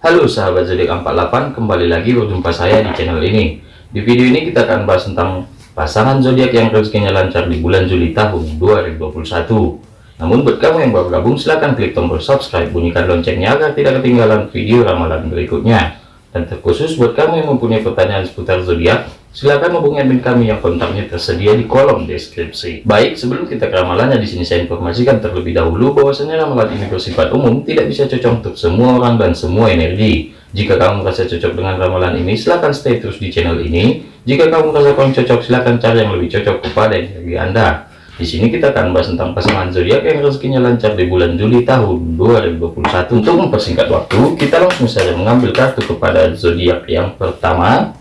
Halo sahabat zodiak 48 kembali lagi berjumpa saya di channel ini. Di video ini kita akan bahas tentang pasangan zodiak yang rezekinya lancar di bulan Juli tahun 2021 namun buat kamu yang baru gabung silahkan klik tombol subscribe bunyikan loncengnya agar tidak ketinggalan video ramalan berikutnya. Dan terkhusus buat kamu yang mempunyai pertanyaan seputar zodiak Silahkan hubungi admin kami yang kontaknya tersedia di kolom deskripsi. Baik, sebelum kita ke ramalannya di sini saya informasikan terlebih dahulu bahwasanya ramalan ini bersifat umum, tidak bisa cocok untuk semua orang dan semua energi. Jika kamu merasa cocok dengan ramalan ini, silahkan stay terus di channel ini. Jika kamu merasa kurang cocok, silahkan cari yang lebih cocok kepada energi Anda. Di sini kita akan bahas tentang pasangan zodiak yang rezekinya lancar di bulan Juli tahun 2021. Untuk mempersingkat waktu, kita langsung saja mengambil kartu kepada zodiak yang pertama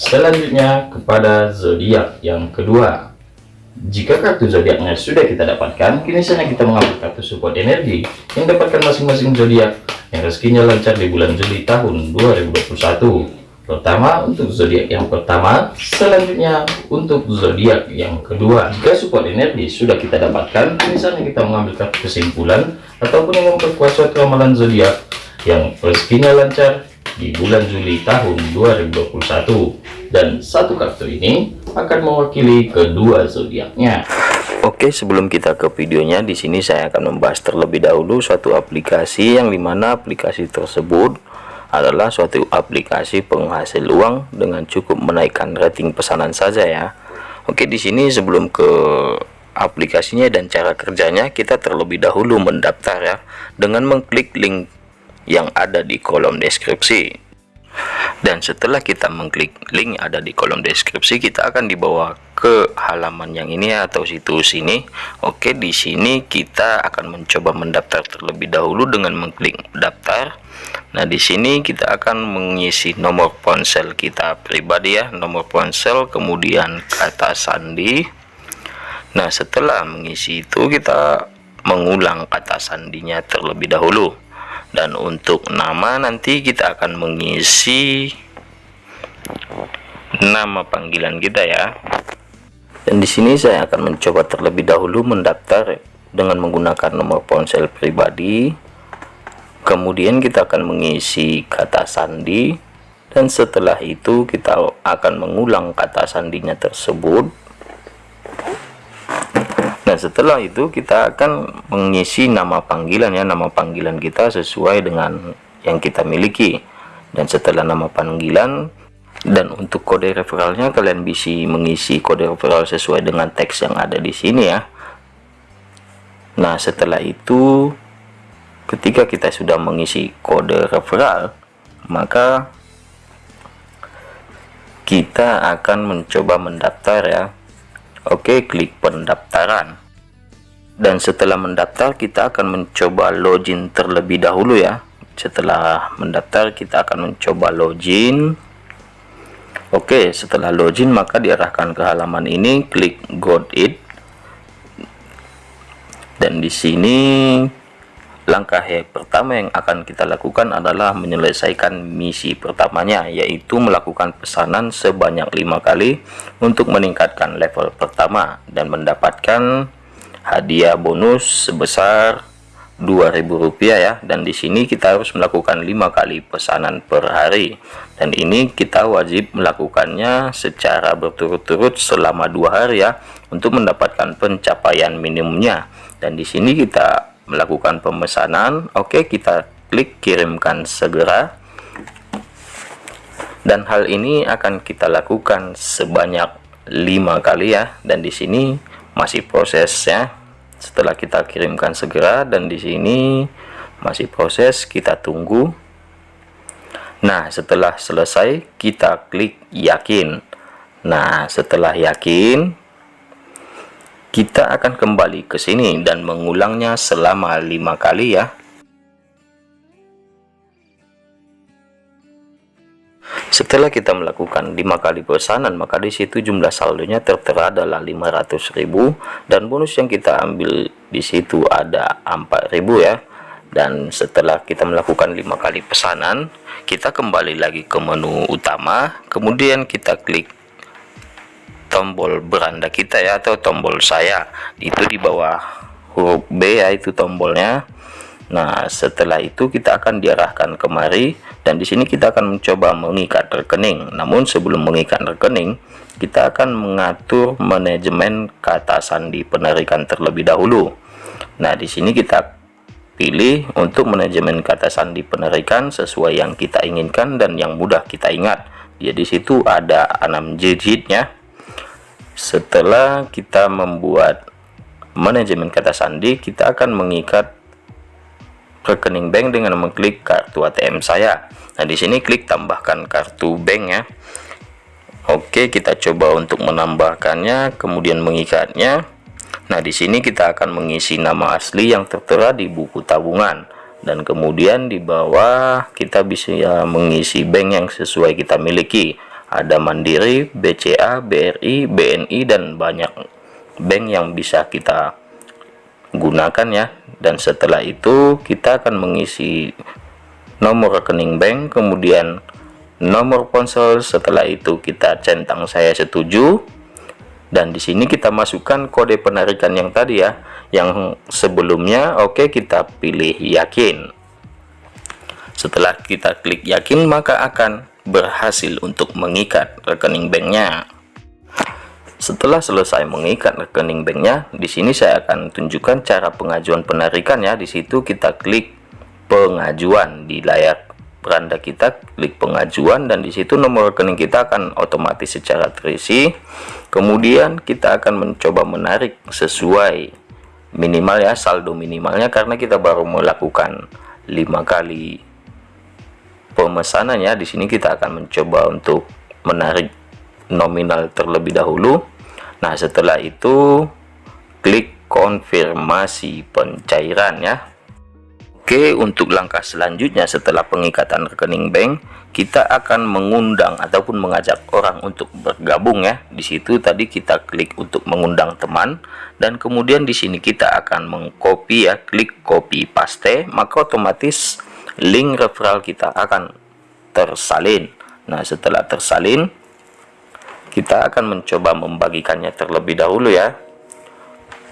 Selanjutnya kepada zodiak yang kedua. Jika kartu zodiaknya sudah kita dapatkan, kini saatnya kita mengambil kartu support energi yang dapatkan masing-masing zodiak yang rezekinya lancar di bulan Juli tahun 2021. Pertama untuk zodiak yang pertama, selanjutnya untuk zodiak yang kedua. Jika support energi sudah kita dapatkan, kini saatnya kita mengambil kartu kesimpulan ataupun yang memperkuat suatu ramalan zodiak yang rezekinya lancar di bulan Juli tahun 2021 dan satu kartu ini akan mewakili kedua zodiaknya. Oke sebelum kita ke videonya di sini saya akan membahas terlebih dahulu suatu aplikasi yang di mana aplikasi tersebut adalah suatu aplikasi penghasil uang dengan cukup menaikkan rating pesanan saja ya. Oke di sini sebelum ke aplikasinya dan cara kerjanya kita terlebih dahulu mendaftar ya. Dengan mengklik link yang ada di kolom deskripsi. Dan setelah kita mengklik link ada di kolom deskripsi kita akan dibawa ke halaman yang ini atau situs ini. Oke di sini kita akan mencoba mendaftar terlebih dahulu dengan mengklik daftar. Nah di sini kita akan mengisi nomor ponsel kita pribadi ya nomor ponsel kemudian kata sandi. Nah setelah mengisi itu kita mengulang kata sandinya terlebih dahulu dan untuk nama nanti kita akan mengisi nama panggilan kita ya. Dan di sini saya akan mencoba terlebih dahulu mendaftar dengan menggunakan nomor ponsel pribadi. Kemudian kita akan mengisi kata sandi. Dan setelah itu kita akan mengulang kata sandinya tersebut Nah setelah itu kita akan mengisi nama panggilan ya. Nama panggilan kita sesuai dengan yang kita miliki. Dan setelah nama panggilan dan untuk kode referralnya kalian bisa mengisi kode referral sesuai dengan teks yang ada di sini ya. Nah setelah itu ketika kita sudah mengisi kode referral maka kita akan mencoba mendaftar ya Oke klik pendaftaran. Dan setelah mendaftar kita akan mencoba login terlebih dahulu ya. Setelah mendaftar kita akan mencoba login. Oke setelah login maka diarahkan ke halaman ini. Klik got it dan di sini langkah yang pertama yang akan kita lakukan adalah menyelesaikan misi pertamanya yaitu melakukan pesanan sebanyak lima kali untuk meningkatkan level pertama dan mendapatkan hadiah bonus sebesar Rp2.000 ya. Dan di sini kita harus melakukan lima kali pesanan per hari. Dan ini kita wajib melakukannya secara berturut-turut selama dua hari ya untuk mendapatkan pencapaian minimumnya. Dan di sini kita melakukan pemesanan oke kita klik kirimkan segera. Dan hal ini akan kita lakukan sebanyak lima kali ya. Dan di sini masih proses ya. Setelah kita kirimkan segera dan di sini masih proses kita tunggu. Nah setelah selesai kita klik yakin. Nah setelah yakin kita akan kembali ke sini dan mengulangnya selama lima kali ya Setelah kita melakukan lima kali pesanan, maka di situ jumlah saldonya tertera adalah 500.000 dan bonus yang kita ambil di situ ada 4.000 ya. Dan setelah kita melakukan lima kali pesanan, kita kembali lagi ke menu utama, kemudian kita klik tombol beranda kita ya atau tombol saya. Itu di bawah huruf B ya itu tombolnya. Nah, setelah itu kita akan diarahkan kemari dan di sini kita akan mencoba mengikat rekening. Namun sebelum mengikat rekening, kita akan mengatur manajemen kata sandi penarikan terlebih dahulu. Nah, di sini kita pilih untuk manajemen kata sandi penarikan sesuai yang kita inginkan dan yang mudah kita ingat. Jadi situ ada 6 digitnya. Setelah kita membuat manajemen kata sandi, kita akan mengikat rekening bank dengan mengklik kartu ATM saya. Nah, di sini klik tambahkan kartu bank ya. Oke, kita coba untuk menambahkannya, kemudian mengikatnya. Nah, di sini kita akan mengisi nama asli yang tertera di buku tabungan dan kemudian di bawah kita bisa mengisi bank yang sesuai kita miliki. Ada Mandiri, BCA, BRI, BNI dan banyak bank yang bisa kita gunakan ya. Dan setelah itu kita akan mengisi nomor rekening bank, kemudian nomor ponsel. Setelah itu kita centang saya setuju dan di sini kita masukkan kode penarikan yang tadi ya yang sebelumnya oke okay, kita pilih yakin setelah kita klik yakin maka akan berhasil untuk mengikat rekening banknya. Setelah selesai mengikat rekening banknya di sini saya akan tunjukkan cara pengajuan penarikan ya. Di situ kita klik pengajuan di layar beranda kita. Klik pengajuan dan di situ nomor rekening kita akan otomatis secara terisi. Kemudian kita akan mencoba menarik sesuai minimal ya saldo minimalnya karena kita baru melakukan lima kali pemesanan ya di sini kita akan mencoba untuk menarik nominal terlebih dahulu. Nah setelah itu klik konfirmasi pencairan ya. Oke, untuk langkah selanjutnya setelah pengikatan rekening bank, kita akan mengundang ataupun mengajak orang untuk bergabung ya. Di situ tadi kita klik untuk mengundang teman dan kemudian di sini kita akan mengcopy ya, klik copy paste, maka otomatis link referral kita akan tersalin. Nah, setelah tersalin, kita akan mencoba membagikannya terlebih dahulu ya.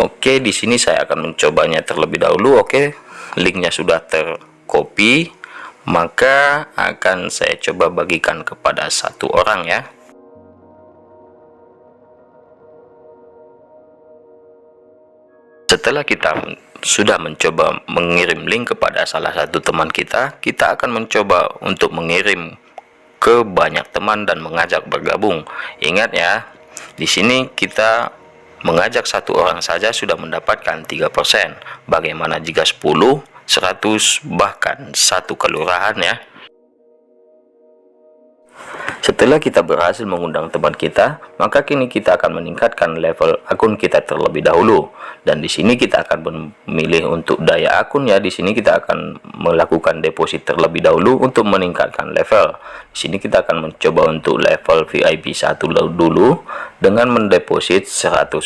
Oke, di sini saya akan mencobanya terlebih dahulu. Oke, linknya sudah tercopy maka akan saya coba bagikan kepada satu orang ya setelah kita sudah mencoba mengirim link kepada salah satu teman kita kita akan mencoba untuk mengirim ke banyak teman dan mengajak bergabung ingat ya di sini kita Mengajak satu orang saja sudah mendapatkan 3%. Bagaimana jika 10, 100, bahkan satu kelurahan ya? Setelah kita berhasil mengundang teman kita, maka kini kita akan meningkatkan level akun kita terlebih dahulu. Dan di sini kita akan memilih untuk daya akun ya. Di sini kita akan melakukan deposit terlebih dahulu untuk meningkatkan level. Di sini kita akan mencoba untuk level VIP 1 dulu dengan mendeposit 100.000.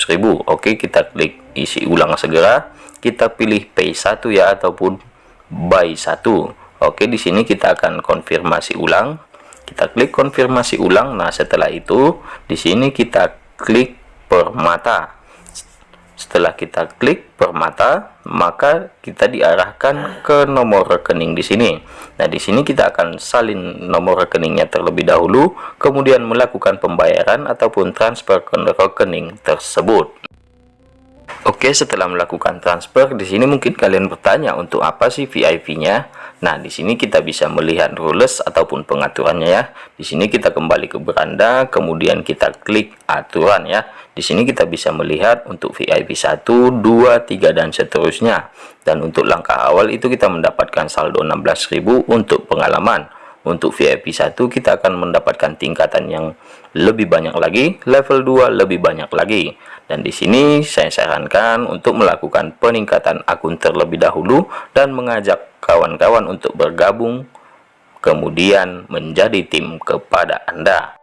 Oke, kita klik isi ulang segera. Kita pilih pay 1 ya ataupun buy 1. Oke, di sini kita akan konfirmasi ulang kita klik konfirmasi ulang. Nah setelah itu di sini kita klik permata. Setelah kita klik permata maka kita diarahkan ke nomor rekening di sini. Nah di sini kita akan salin nomor rekeningnya terlebih dahulu kemudian melakukan pembayaran ataupun transfer ke rekening tersebut Oke, setelah melakukan transfer, di sini mungkin kalian bertanya untuk apa sih VIP-nya? Nah, di sini kita bisa melihat rules ataupun pengaturannya ya. Di sini kita kembali ke beranda, kemudian kita klik aturan ya. Di sini kita bisa melihat untuk VIP 1, 2, 3 dan seterusnya. Dan untuk langkah awal itu kita mendapatkan saldo 16.000 untuk pengalaman. Untuk VIP 1 kita akan mendapatkan tingkatan yang lebih banyak lagi, level 2 lebih banyak lagi. Dan di sini saya sarankan untuk melakukan peningkatan akun terlebih dahulu dan mengajak kawan-kawan untuk bergabung kemudian menjadi tim kepada Anda.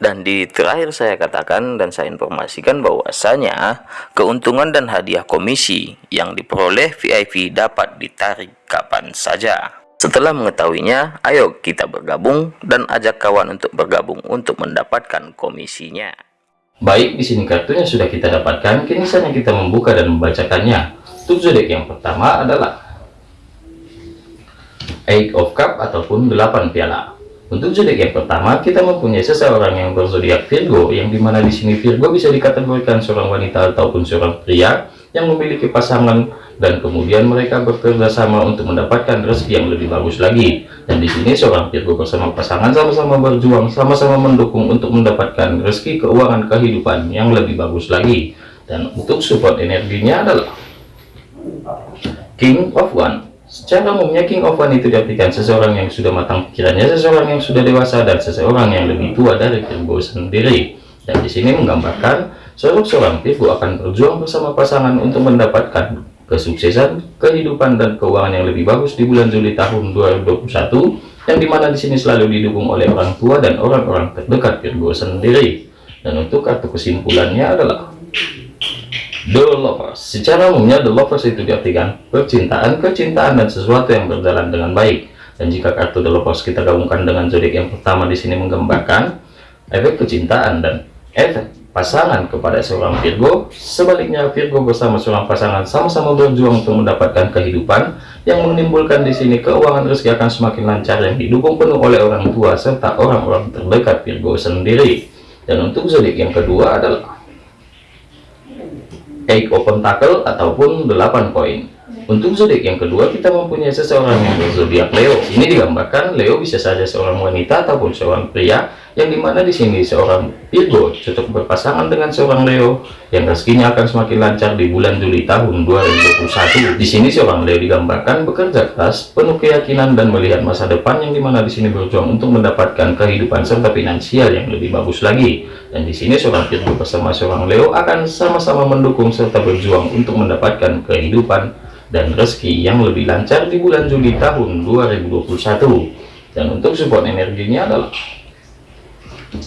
Dan di terakhir saya katakan dan saya informasikan bahwasanya keuntungan dan hadiah komisi yang diperoleh VIP dapat ditarik kapan saja. Setelah mengetahuinya, ayo kita bergabung dan ajak kawan untuk bergabung untuk mendapatkan komisinya. Baik, di sini kartunya sudah kita dapatkan, kini saatnya kita membuka dan membacakannya. Untuk zodiak yang pertama adalah Eight of Cup ataupun 8 piala. Untuk zodiak yang pertama, kita mempunyai seseorang yang berzodiak Virgo, yang di mana di sini Virgo bisa dikategorikan seorang wanita ataupun seorang pria yang memiliki pasangan dan kemudian mereka bekerja sama untuk mendapatkan rezeki yang lebih bagus lagi. Dan di sini seorang Virgo bersama pasangan sama-sama berjuang, sama-sama mendukung untuk mendapatkan rezeki keuangan kehidupan yang lebih bagus lagi. Dan untuk support energinya adalah King of One Secara umumnya King of One itu diartikan seseorang yang sudah matang pikirannya, seseorang yang sudah dewasa, dan seseorang yang lebih tua dari Virgo sendiri. Dan di sini menggambarkan seorang Virgo akan berjuang bersama pasangan untuk mendapatkan kesuksesan, kehidupan, dan keuangan yang lebih bagus di bulan Juli tahun 2021, yang di mana di sini selalu didukung oleh orang tua dan orang-orang terdekat Virgo sendiri. Dan untuk kartu kesimpulannya adalah The Lovers. Secara umumnya The Lovers itu diartikan percintaan, kecintaan dan sesuatu yang berjalan dengan baik. Dan jika kartu The Lovers kita gabungkan dengan zodiak yang pertama di sini menggambarkan efek kecintaan dan efek pasangan kepada seorang Virgo, sebaliknya Virgo bersama seorang pasangan sama-sama berjuang untuk mendapatkan kehidupan yang menimbulkan di sini keuangan rezeki akan semakin lancar yang didukung penuh oleh orang tua serta orang-orang terdekat Virgo sendiri. Dan untuk zodiak yang kedua adalah Eight open tackle ataupun 8 koin. Untuk zodiak yang kedua kita mempunyai seseorang yang berzodiak Leo. Ini digambarkan Leo bisa saja seorang wanita ataupun seorang pria yang di mana di sini seorang Virgo cocok berpasangan dengan seorang Leo yang rezekinya akan semakin lancar di bulan Juli tahun 2021 di sini seorang Leo digambarkan bekerja keras penuh keyakinan dan melihat masa depan yang di mana di sini berjuang untuk mendapatkan kehidupan serta finansial yang lebih bagus lagi. Dan di sini seorang Virgo bersama seorang Leo akan sama-sama mendukung serta berjuang untuk mendapatkan kehidupan dan rezeki yang lebih lancar di bulan Juli tahun 2021 dan untuk support energinya adalah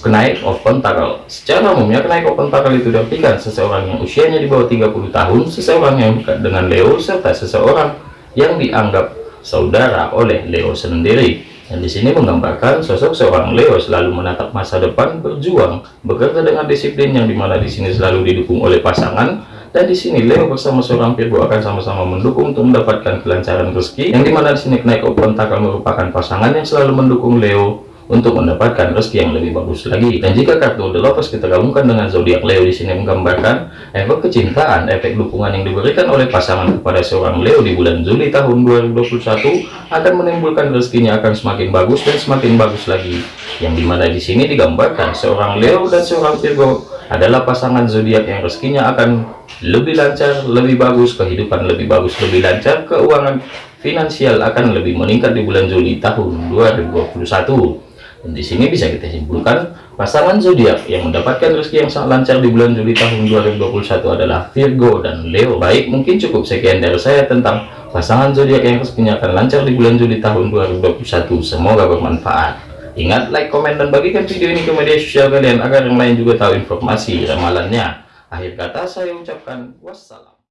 kenaik open tackle secara umumnya kenaik open tackle itu diartikan seseorang yang usianya di bawah 30 tahun seseorang yang dekat dengan Leo serta seseorang yang dianggap saudara oleh Leo sendiri. Dan di sini menggambarkan sosok seorang Leo selalu menatap masa depan berjuang bekerja dengan disiplin yang di mana di sini selalu didukung oleh pasangan. Dan di sini Leo bersama seorang Virgo akan sama-sama mendukung untuk mendapatkan kelancaran rezeki yang di mana di sini kenaik open tackle merupakan pasangan yang selalu mendukung Leo untuk mendapatkan rezeki yang lebih bagus lagi. Dan jika kartu The Lovers kita gabungkan dengan zodiak Leo di sini menggambarkan efek kecintaan, efek dukungan yang diberikan oleh pasangan kepada seorang Leo di bulan Juli tahun 2021 akan menimbulkan rezekinya akan semakin bagus dan semakin bagus lagi. Yang di mana di sini digambarkan seorang Leo dan seorang Virgo adalah pasangan zodiak yang rezekinya akan lebih lancar, lebih bagus, kehidupan lebih bagus, lebih lancar, keuangan finansial akan lebih meningkat di bulan Juli tahun 2021 dan di sini bisa kita simpulkan pasangan zodiak yang mendapatkan rezeki yang sangat lancar di bulan Juli tahun 2021 adalah Virgo dan Leo. Baik, mungkin cukup sekian dari saya tentang pasangan zodiak yang rezekinya akan lancar di bulan Juli tahun 2021. Semoga bermanfaat. Ingat, like, komen, dan bagikan video ini ke media sosial kalian agar yang lain juga tahu informasi ramalannya. Akhir kata saya ucapkan wassalam.